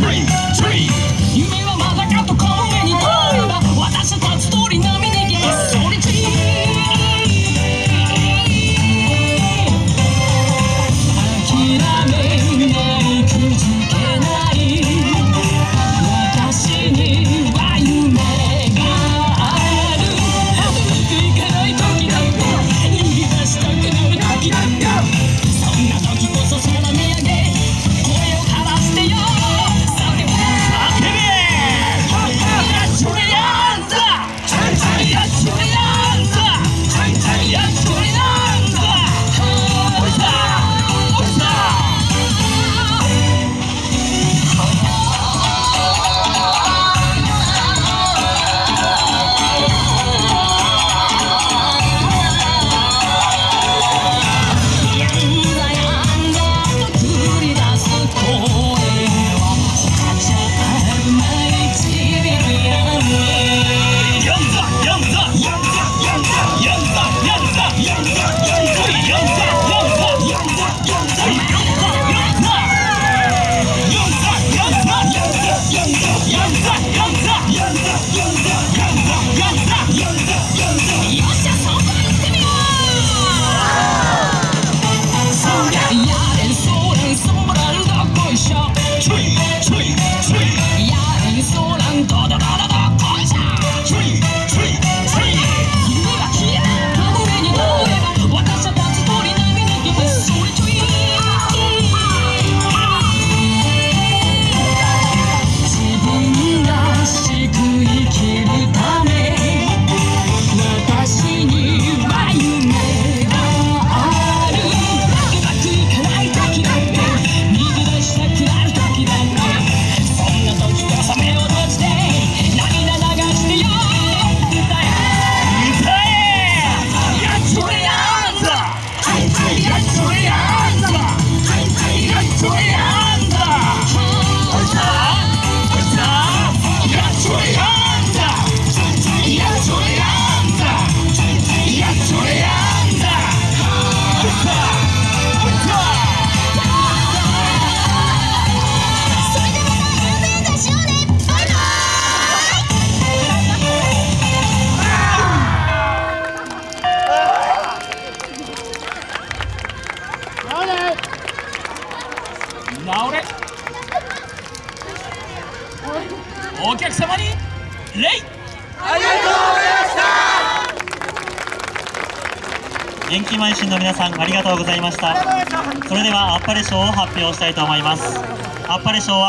tree, tree. お客様に礼。ありがとうございました。元気満身の皆さんありがとうございました。それではあっぱれ賞を発表したいと思います。あっぱれ賞は